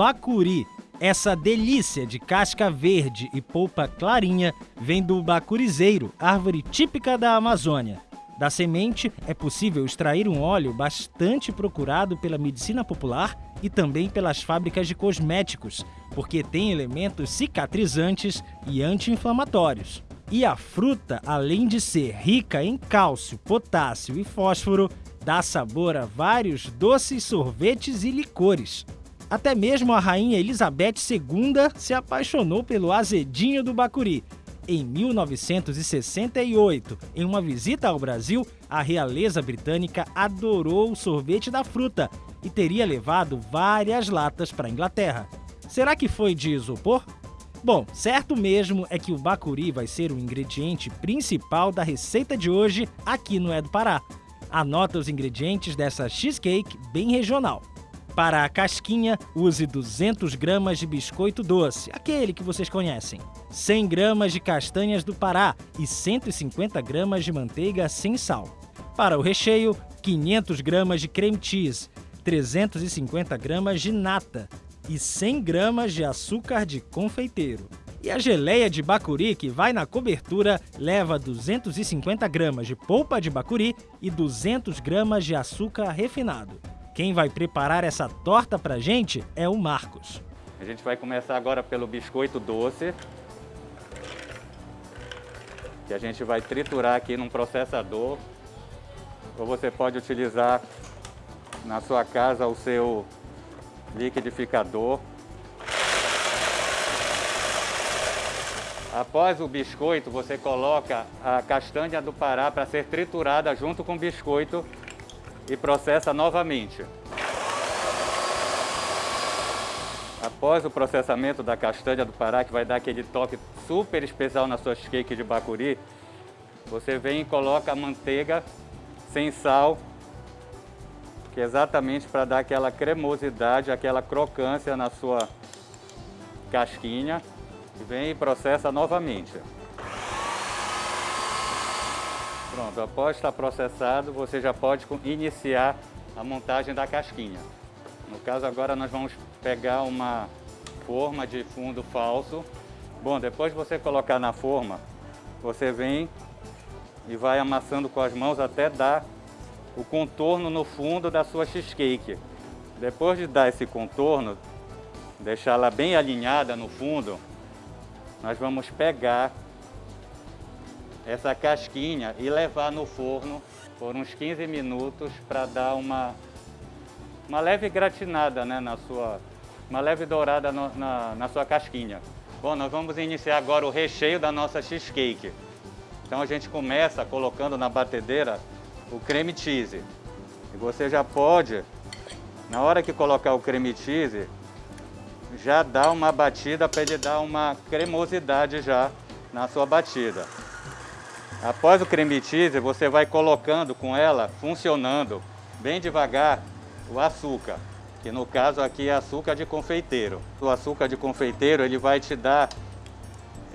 bacuri. Essa delícia de casca verde e polpa clarinha vem do bacurizeiro, árvore típica da Amazônia. Da semente é possível extrair um óleo bastante procurado pela medicina popular e também pelas fábricas de cosméticos, porque tem elementos cicatrizantes e anti-inflamatórios. E a fruta, além de ser rica em cálcio, potássio e fósforo, dá sabor a vários doces, sorvetes e licores. Até mesmo a rainha Elizabeth II se apaixonou pelo azedinho do bacuri. Em 1968, em uma visita ao Brasil, a realeza britânica adorou o sorvete da fruta e teria levado várias latas para a Inglaterra. Será que foi de isopor? Bom, certo mesmo é que o bacuri vai ser o ingrediente principal da receita de hoje aqui no É do Pará. Anota os ingredientes dessa cheesecake bem regional. Para a casquinha, use 200 gramas de biscoito doce, aquele que vocês conhecem, 100 gramas de castanhas do Pará e 150 gramas de manteiga sem sal. Para o recheio, 500 gramas de creme cheese, 350 gramas de nata e 100 gramas de açúcar de confeiteiro. E a geleia de bacuri que vai na cobertura leva 250 gramas de polpa de bacuri e 200 gramas de açúcar refinado. Quem vai preparar essa torta pra gente é o Marcos. A gente vai começar agora pelo biscoito doce, que a gente vai triturar aqui num processador. Ou você pode utilizar na sua casa o seu liquidificador. Após o biscoito, você coloca a castanha do Pará para ser triturada junto com o biscoito e processa novamente. Após o processamento da castanha do Pará, que vai dar aquele toque super especial na sua cake de bacuri, você vem e coloca a manteiga sem sal que é exatamente para dar aquela cremosidade, aquela crocância na sua casquinha. Vem e processa novamente. Pronto, após estar processado, você já pode iniciar a montagem da casquinha. No caso agora nós vamos pegar uma forma de fundo falso. Bom, depois de você colocar na forma, você vem e vai amassando com as mãos até dar o contorno no fundo da sua cheesecake. Depois de dar esse contorno, deixá-la bem alinhada no fundo, nós vamos pegar essa casquinha e levar no forno por uns 15 minutos para dar uma, uma leve gratinada né, na sua, uma leve dourada no, na, na sua casquinha. Bom, nós vamos iniciar agora o recheio da nossa cheesecake. Então a gente começa colocando na batedeira o creme cheese. E você já pode, na hora que colocar o creme cheese, já dar uma batida para ele dar uma cremosidade já na sua batida. Após o creme cheese, você vai colocando com ela, funcionando bem devagar, o açúcar. Que no caso aqui é açúcar de confeiteiro. O açúcar de confeiteiro ele vai te dar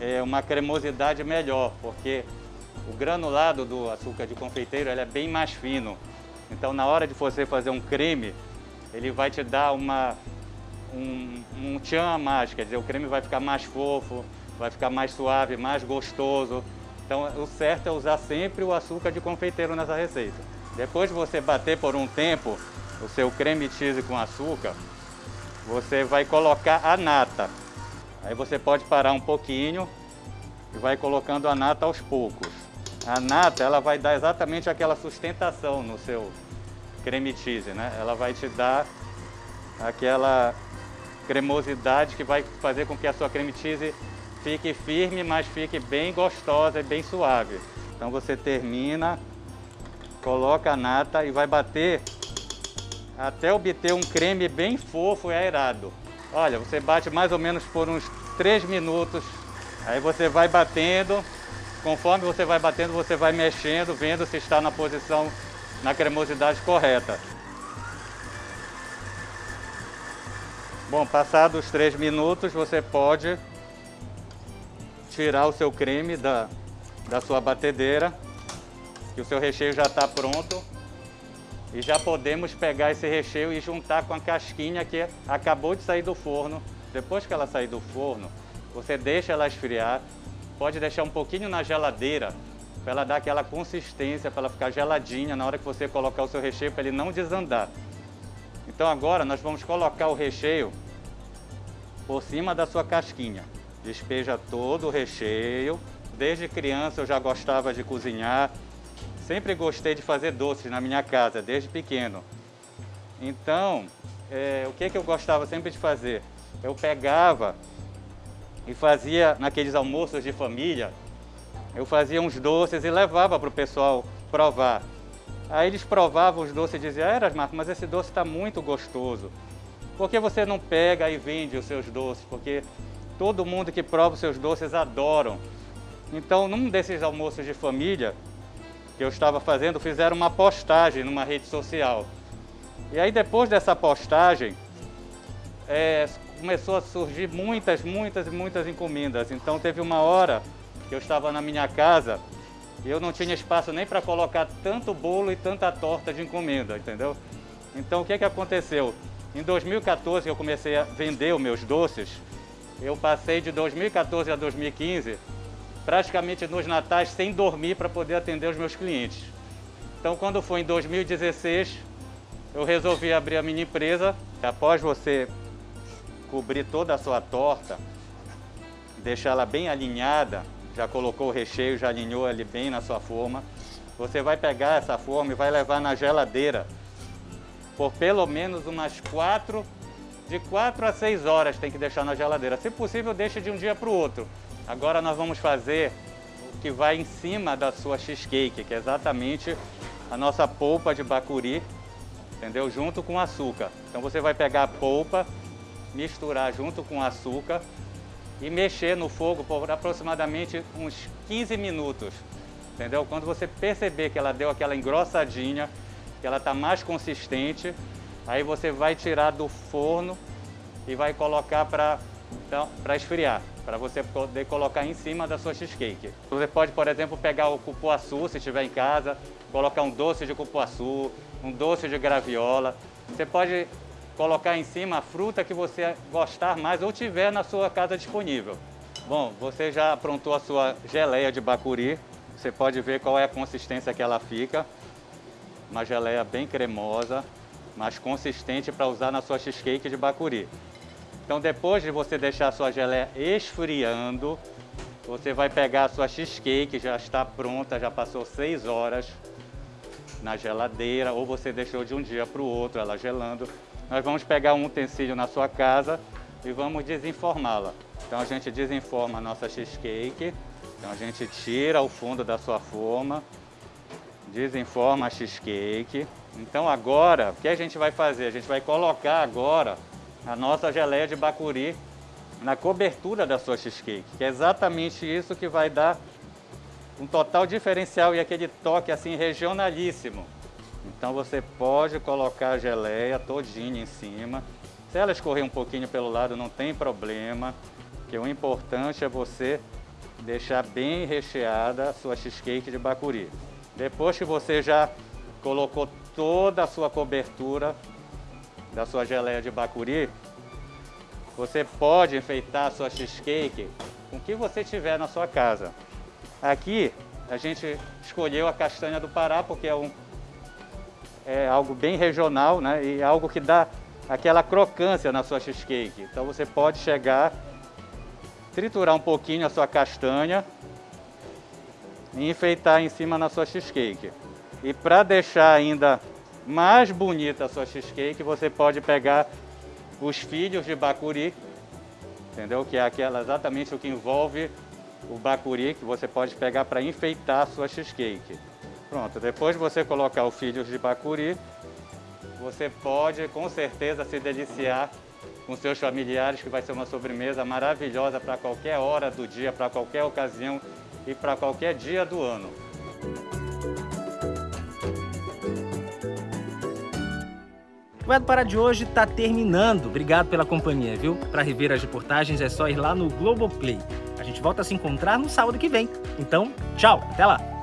é, uma cremosidade melhor, porque o granulado do açúcar de confeiteiro ele é bem mais fino. Então, na hora de você fazer um creme, ele vai te dar uma, um, um tchan a mais, quer dizer, o creme vai ficar mais fofo, vai ficar mais suave, mais gostoso. Então, o certo é usar sempre o açúcar de confeiteiro nessa receita. Depois de você bater por um tempo o seu creme cheese com açúcar, você vai colocar a nata. Aí você pode parar um pouquinho e vai colocando a nata aos poucos. A nata, ela vai dar exatamente aquela sustentação no seu creme cheese, né? Ela vai te dar aquela cremosidade que vai fazer com que a sua creme cheese fique firme, mas fique bem gostosa e bem suave. Então você termina, coloca a nata e vai bater até obter um creme bem fofo e aerado. Olha, você bate mais ou menos por uns 3 minutos, aí você vai batendo Conforme você vai batendo, você vai mexendo, vendo se está na posição, na cremosidade correta. Bom, passados os três minutos, você pode tirar o seu creme da, da sua batedeira, que o seu recheio já está pronto. e já podemos pegar esse recheio e juntar com a casquinha que acabou de sair do forno. Depois que ela sair do forno, você deixa ela esfriar, pode deixar um pouquinho na geladeira para ela dar aquela consistência, para ela ficar geladinha na hora que você colocar o seu recheio, para ele não desandar. Então agora nós vamos colocar o recheio por cima da sua casquinha. Despeja todo o recheio. Desde criança eu já gostava de cozinhar, Sempre gostei de fazer doces na minha casa, desde pequeno. Então, é, o que, que eu gostava sempre de fazer? Eu pegava e fazia naqueles almoços de família, eu fazia uns doces e levava para o pessoal provar. Aí eles provavam os doces e diziam, Eras Marco, mas esse doce está muito gostoso. Por que você não pega e vende os seus doces? Porque todo mundo que prova os seus doces adoram. Então, num desses almoços de família, que eu estava fazendo, fizeram uma postagem numa rede social. E aí depois dessa postagem, é, começou a surgir muitas, muitas e muitas encomendas. Então teve uma hora que eu estava na minha casa e eu não tinha espaço nem para colocar tanto bolo e tanta torta de encomenda, entendeu? Então o que, que aconteceu? Em 2014 eu comecei a vender os meus doces. Eu passei de 2014 a 2015 praticamente nos natais sem dormir para poder atender os meus clientes. Então, quando foi em 2016, eu resolvi abrir a minha empresa. Após você cobrir toda a sua torta, deixar ela bem alinhada, já colocou o recheio, já alinhou ele bem na sua forma, você vai pegar essa forma e vai levar na geladeira por pelo menos umas quatro, de quatro a seis horas tem que deixar na geladeira. Se possível, deixe de um dia para o outro. Agora nós vamos fazer o que vai em cima da sua cheesecake, que é exatamente a nossa polpa de bacuri, entendeu? Junto com açúcar. Então você vai pegar a polpa, misturar junto com açúcar e mexer no fogo por aproximadamente uns 15 minutos, entendeu? Quando você perceber que ela deu aquela engrossadinha, que ela está mais consistente, aí você vai tirar do forno e vai colocar para então, esfriar para você poder colocar em cima da sua cheesecake. Você pode, por exemplo, pegar o cupuaçu, se estiver em casa, colocar um doce de cupuaçu, um doce de graviola. Você pode colocar em cima a fruta que você gostar mais ou tiver na sua casa disponível. Bom, você já aprontou a sua geleia de bacuri. Você pode ver qual é a consistência que ela fica. Uma geleia bem cremosa, mas consistente para usar na sua cheesecake de bacuri. Então depois de você deixar a sua geleia esfriando, você vai pegar a sua cheesecake, já está pronta, já passou 6 horas na geladeira, ou você deixou de um dia para o outro ela gelando. Nós vamos pegar um utensílio na sua casa e vamos desenformá-la. Então a gente desenforma a nossa cheesecake, então a gente tira o fundo da sua forma, desenforma a cheesecake. Então agora, o que a gente vai fazer? A gente vai colocar agora a nossa geleia de bacuri na cobertura da sua cheesecake, que é exatamente isso que vai dar um total diferencial e aquele toque assim regionalíssimo. Então você pode colocar a geleia todinha em cima. Se ela escorrer um pouquinho pelo lado, não tem problema, que o importante é você deixar bem recheada a sua cheesecake de bacuri. Depois que você já colocou toda a sua cobertura da sua geleia de bacuri, você pode enfeitar a sua cheesecake com o que você tiver na sua casa. Aqui a gente escolheu a castanha do Pará porque é, um, é algo bem regional né? e algo que dá aquela crocância na sua cheesecake. Então você pode chegar, triturar um pouquinho a sua castanha e enfeitar em cima na sua cheesecake. E para deixar ainda mais bonita a sua cheesecake, você pode pegar os filhos de bacuri, entendeu? Que é aquela, exatamente o que envolve o bacuri, que você pode pegar para enfeitar a sua cheesecake. Pronto, depois de você colocar os filhos de bacuri, você pode com certeza se deliciar com seus familiares, que vai ser uma sobremesa maravilhosa para qualquer hora do dia, para qualquer ocasião e para qualquer dia do ano. O É do Pará de hoje está terminando. Obrigado pela companhia, viu? Para rever as reportagens é só ir lá no Globoplay. A gente volta a se encontrar no sábado que vem. Então, tchau, até lá!